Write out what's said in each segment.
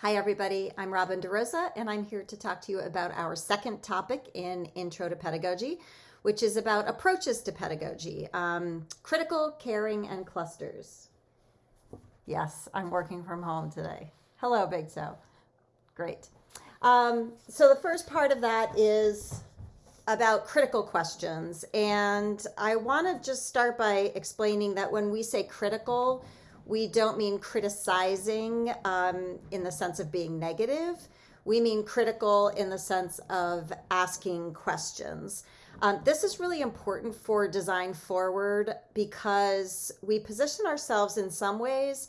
Hi, everybody. I'm Robin DeRosa, and I'm here to talk to you about our second topic in Intro to Pedagogy, which is about approaches to pedagogy, um, critical, caring, and clusters. Yes, I'm working from home today. Hello, Big So. Great. Um, so the first part of that is about critical questions. And I want to just start by explaining that when we say critical, we don't mean criticizing um, in the sense of being negative. We mean critical in the sense of asking questions. Um, this is really important for design forward because we position ourselves in some ways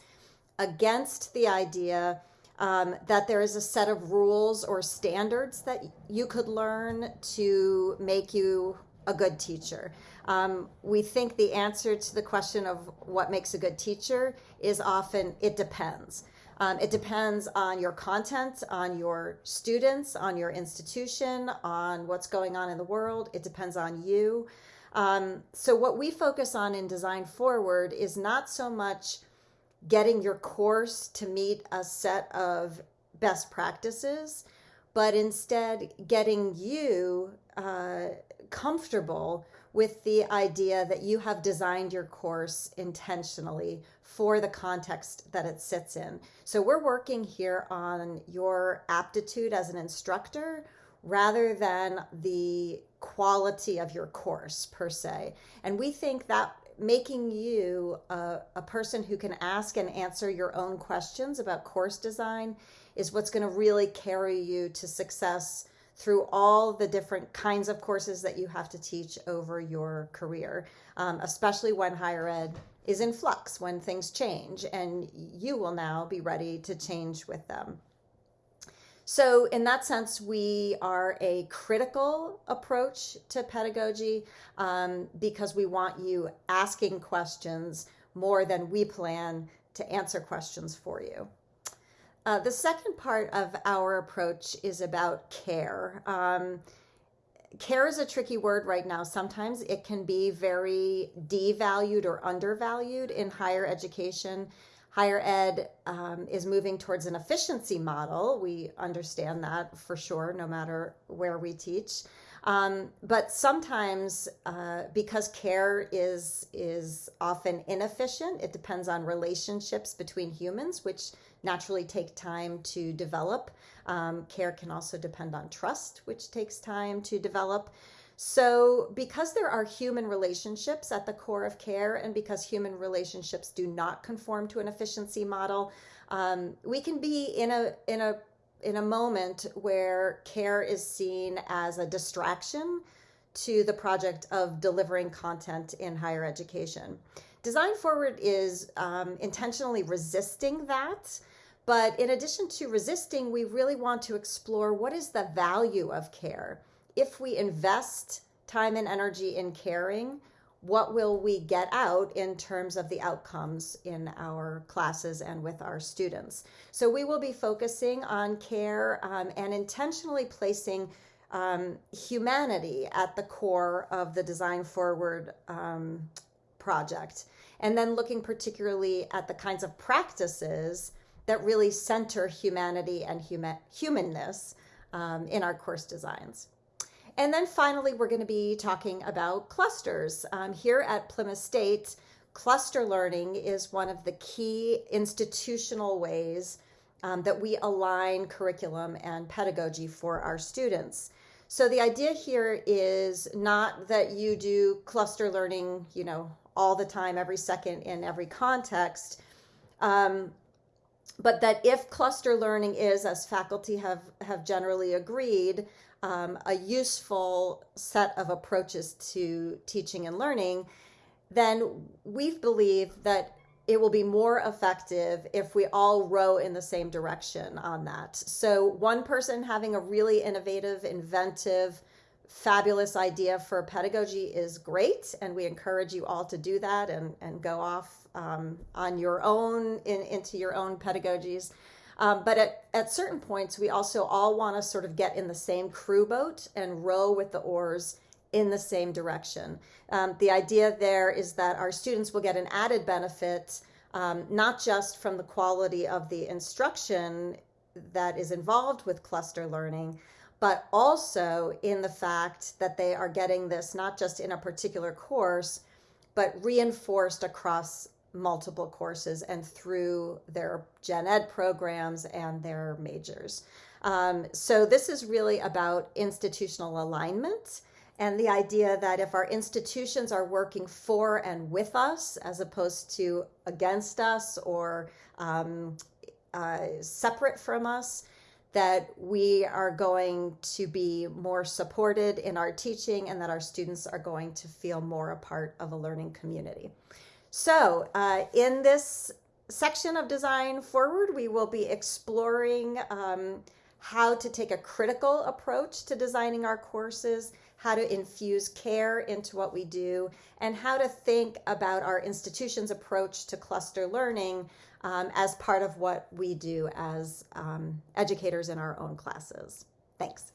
against the idea um, that there is a set of rules or standards that you could learn to make you a good teacher. Um, we think the answer to the question of what makes a good teacher is often it depends. Um, it depends on your content, on your students, on your institution, on what's going on in the world. It depends on you. Um, so, what we focus on in Design Forward is not so much getting your course to meet a set of best practices, but instead getting you uh, comfortable with the idea that you have designed your course intentionally for the context that it sits in. So we're working here on your aptitude as an instructor rather than the quality of your course per se. And we think that making you a, a, person who can ask and answer your own questions about course design is what's going to really carry you to success through all the different kinds of courses that you have to teach over your career, um, especially when higher ed is in flux, when things change, and you will now be ready to change with them. So, in that sense, we are a critical approach to pedagogy um, because we want you asking questions more than we plan to answer questions for you. Uh, the second part of our approach is about care. Um, care is a tricky word right now. Sometimes it can be very devalued or undervalued in higher education. Higher ed um, is moving towards an efficiency model. We understand that for sure, no matter where we teach. Um, but sometimes, uh, because care is is often inefficient, it depends on relationships between humans, which naturally take time to develop. Um, care can also depend on trust, which takes time to develop. So, because there are human relationships at the core of care, and because human relationships do not conform to an efficiency model, um, we can be in a in a in a moment where care is seen as a distraction to the project of delivering content in higher education. Design Forward is um, intentionally resisting that. But in addition to resisting, we really want to explore what is the value of care. If we invest time and energy in caring, what will we get out in terms of the outcomes in our classes and with our students. So we will be focusing on care um, and intentionally placing um, humanity at the core of the Design Forward um, project. And then looking particularly at the kinds of practices that really center humanity and human, humanness um, in our course designs. And then finally, we're going to be talking about clusters. Um, here at Plymouth State, cluster learning is one of the key institutional ways um, that we align curriculum and pedagogy for our students. So the idea here is not that you do cluster learning, you know, all the time, every second, in every context, um, but that if cluster learning is, as faculty have, have generally agreed, um, a useful set of approaches to teaching and learning, then we believe that it will be more effective if we all row in the same direction on that. So, one person having a really innovative, inventive, fabulous idea for pedagogy is great, and we encourage you all to do that and, and go off um, on your own in, into your own pedagogies. Um, but at, at certain points, we also all want to sort of get in the same crew boat and row with the oars in the same direction. Um, the idea there is that our students will get an added benefit, um, not just from the quality of the instruction that is involved with cluster learning, but also in the fact that they are getting this not just in a particular course, but reinforced across multiple courses and through their gen ed programs and their majors. Um, so this is really about institutional alignment and the idea that if our institutions are working for and with us as opposed to against us or um, uh, separate from us, that we are going to be more supported in our teaching and that our students are going to feel more a part of a learning community. So, uh, in this section of Design Forward, we will be exploring um, how to take a critical approach to designing our courses, how to infuse care into what we do, and how to think about our institution's approach to cluster learning um, as part of what we do as um, educators in our own classes. Thanks.